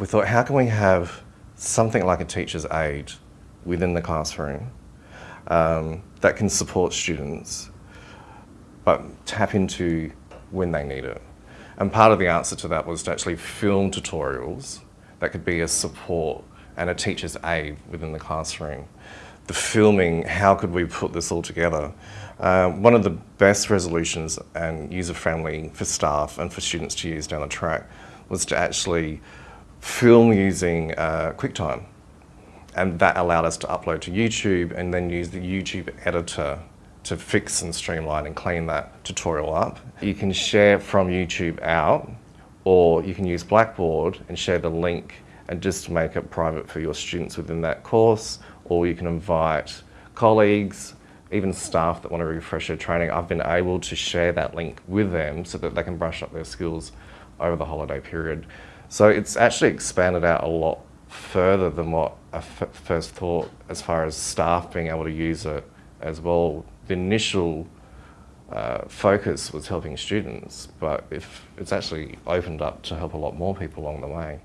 we thought, how can we have something like a teacher's aid within the classroom um, that can support students, but tap into when they need it. And part of the answer to that was to actually film tutorials that could be a support and a teacher's aid within the classroom. The filming, how could we put this all together? Uh, one of the best resolutions and user-friendly for staff and for students to use down the track was to actually film using uh, QuickTime. And that allowed us to upload to YouTube and then use the YouTube editor to fix and streamline and clean that tutorial up. You can share from YouTube out or you can use Blackboard and share the link and just make it private for your students within that course or you can invite colleagues, even staff that want to refresh their training. I've been able to share that link with them so that they can brush up their skills over the holiday period. So it's actually expanded out a lot further than what I first thought as far as staff being able to use it as well. The initial uh, focus was helping students, but if it's actually opened up to help a lot more people along the way.